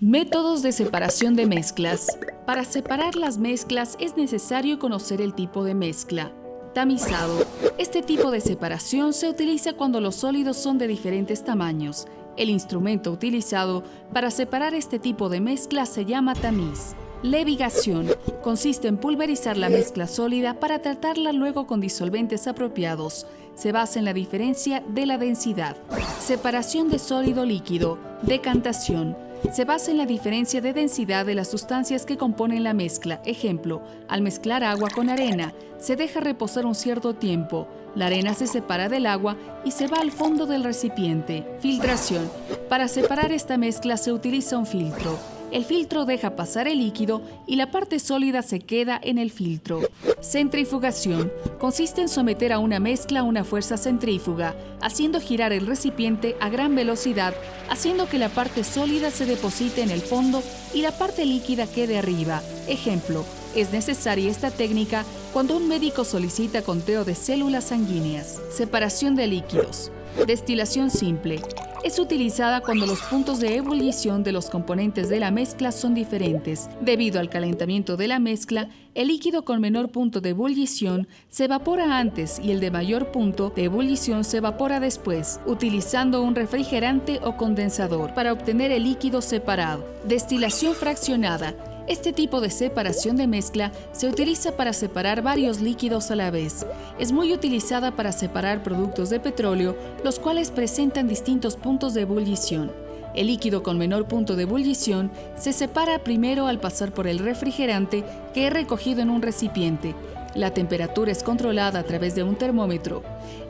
Métodos de separación de mezclas. Para separar las mezclas es necesario conocer el tipo de mezcla. Tamizado. Este tipo de separación se utiliza cuando los sólidos son de diferentes tamaños. El instrumento utilizado para separar este tipo de mezcla se llama tamiz. Levigación. Consiste en pulverizar la mezcla sólida para tratarla luego con disolventes apropiados. Se basa en la diferencia de la densidad. Separación de sólido líquido. Decantación se basa en la diferencia de densidad de las sustancias que componen la mezcla. Ejemplo, al mezclar agua con arena, se deja reposar un cierto tiempo, la arena se separa del agua y se va al fondo del recipiente. Filtración. Para separar esta mezcla se utiliza un filtro. El filtro deja pasar el líquido y la parte sólida se queda en el filtro. Centrifugación. Consiste en someter a una mezcla una fuerza centrífuga, haciendo girar el recipiente a gran velocidad, haciendo que la parte sólida se deposite en el fondo y la parte líquida quede arriba. Ejemplo, es necesaria esta técnica cuando un médico solicita conteo de células sanguíneas. Separación de líquidos. Destilación simple. Es utilizada cuando los puntos de ebullición de los componentes de la mezcla son diferentes. Debido al calentamiento de la mezcla, el líquido con menor punto de ebullición se evapora antes y el de mayor punto de ebullición se evapora después, utilizando un refrigerante o condensador para obtener el líquido separado. Destilación fraccionada este tipo de separación de mezcla se utiliza para separar varios líquidos a la vez. Es muy utilizada para separar productos de petróleo, los cuales presentan distintos puntos de ebullición. El líquido con menor punto de ebullición se separa primero al pasar por el refrigerante que es recogido en un recipiente. La temperatura es controlada a través de un termómetro.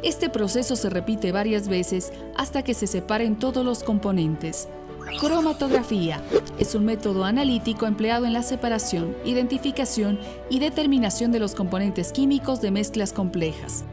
Este proceso se repite varias veces hasta que se separen todos los componentes. Cromatografía es un método analítico empleado en la separación, identificación y determinación de los componentes químicos de mezclas complejas.